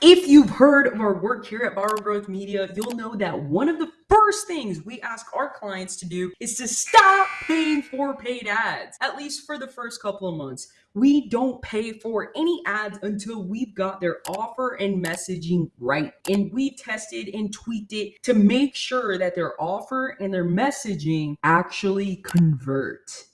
If you've heard of our work here at Viral Growth Media, you'll know that one of the first things we ask our clients to do is to stop paying for paid ads, at least for the first couple of months. We don't pay for any ads until we've got their offer and messaging right. And we've tested and tweaked it to make sure that their offer and their messaging actually convert.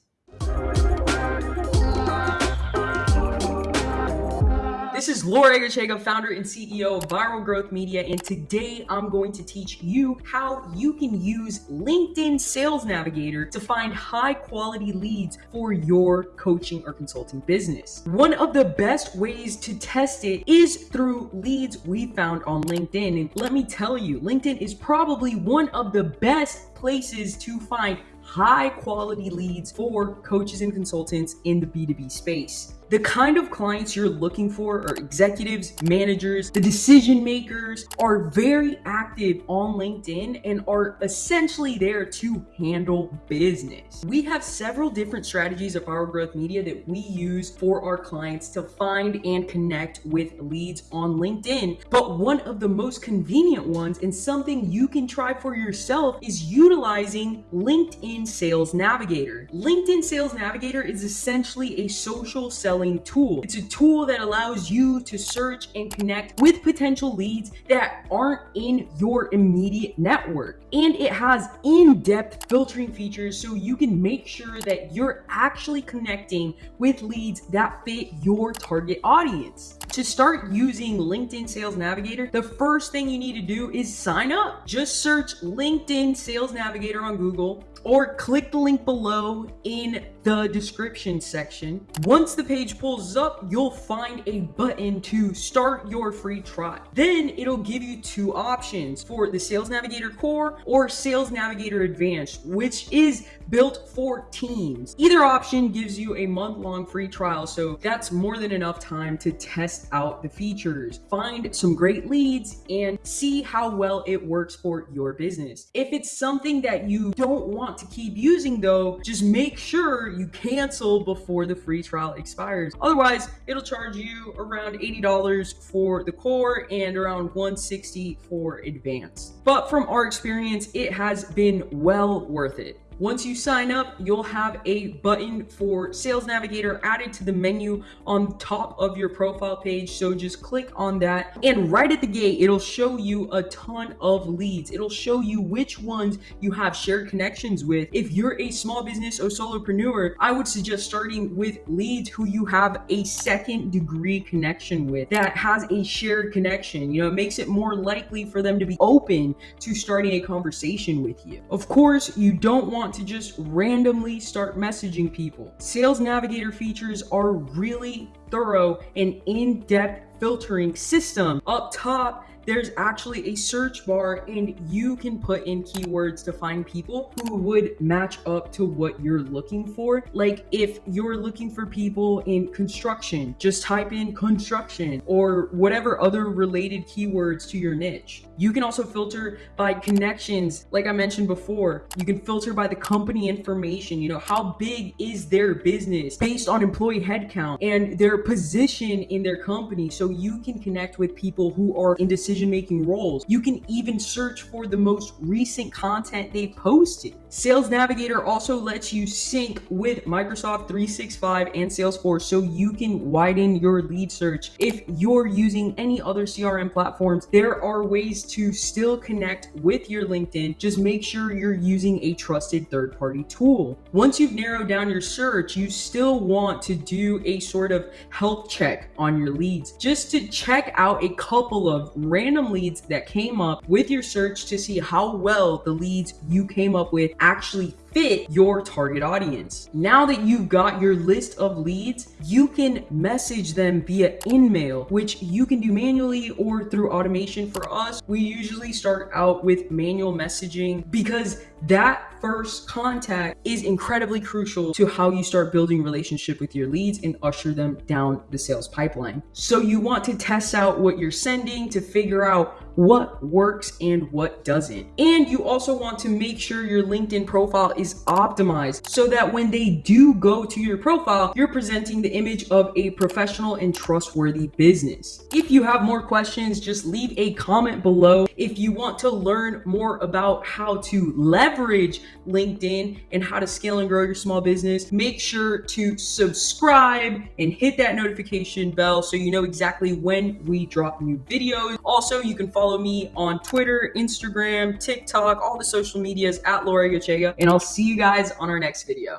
This is Laura Egerchega, founder and CEO of Viral Growth Media, and today I'm going to teach you how you can use LinkedIn Sales Navigator to find high quality leads for your coaching or consulting business. One of the best ways to test it is through leads we found on LinkedIn. And let me tell you, LinkedIn is probably one of the best places to find high quality leads for coaches and consultants in the B2B space. The kind of clients you're looking for are executives, managers, the decision makers are very active on LinkedIn and are essentially there to handle business. We have several different strategies of Viral Growth Media that we use for our clients to find and connect with leads on LinkedIn. But one of the most convenient ones and something you can try for yourself is utilizing LinkedIn Sales Navigator. LinkedIn Sales Navigator is essentially a social selling selling tool. It's a tool that allows you to search and connect with potential leads that aren't in your immediate network. And it has in-depth filtering features so you can make sure that you're actually connecting with leads that fit your target audience. To start using LinkedIn Sales Navigator, the first thing you need to do is sign up. Just search LinkedIn Sales Navigator on Google or click the link below in the description section. Once the page pulls up, you'll find a button to start your free trial. Then it'll give you two options for the Sales Navigator Core or Sales Navigator Advanced, which is built for teams. Either option gives you a month-long free trial, so that's more than enough time to test out the features, find some great leads, and see how well it works for your business. If it's something that you don't want to keep using though, just make sure you cancel before the free trial expires. Otherwise, it'll charge you around $80 for the core and around 160 for advanced. But from our experience, it has been well worth it. Once you sign up, you'll have a button for Sales Navigator added to the menu on top of your profile page. So just click on that and right at the gate, it'll show you a ton of leads. It'll show you which ones you have shared connections with. If you're a small business or solopreneur, I would suggest starting with leads who you have a second degree connection with that has a shared connection. You know, it makes it more likely for them to be open to starting a conversation with you. Of course, you don't want want to just randomly start messaging people. Sales Navigator features are really thorough and in-depth filtering system. Up top, there's actually a search bar and you can put in keywords to find people who would match up to what you're looking for. Like if you're looking for people in construction, just type in construction or whatever other related keywords to your niche. You can also filter by connections. Like I mentioned before, you can filter by the company information. You know, how big is their business based on employee headcount and their position in their company. So you can connect with people who are in decision decision-making roles. You can even search for the most recent content they posted. Sales Navigator also lets you sync with Microsoft 365 and Salesforce so you can widen your lead search. If you're using any other CRM platforms, there are ways to still connect with your LinkedIn. Just make sure you're using a trusted third-party tool. Once you've narrowed down your search, you still want to do a sort of health check on your leads just to check out a couple of random random leads that came up with your search to see how well the leads you came up with actually fit your target audience. Now that you've got your list of leads, you can message them via InMail, which you can do manually or through automation. For us, we usually start out with manual messaging because that first contact is incredibly crucial to how you start building relationship with your leads and usher them down the sales pipeline. So you want to test out what you're sending to figure out what works and what doesn't. And you also want to make sure your LinkedIn profile is optimized so that when they do go to your profile, you're presenting the image of a professional and trustworthy business. If you have more questions, just leave a comment below. If you want to learn more about how to leverage LinkedIn and how to scale and grow your small business, make sure to subscribe and hit that notification bell so you know exactly when we drop new videos. Also, you can follow me on Twitter, Instagram, TikTok, all the social medias at Laura Gachega, and I'll see you guys on our next video.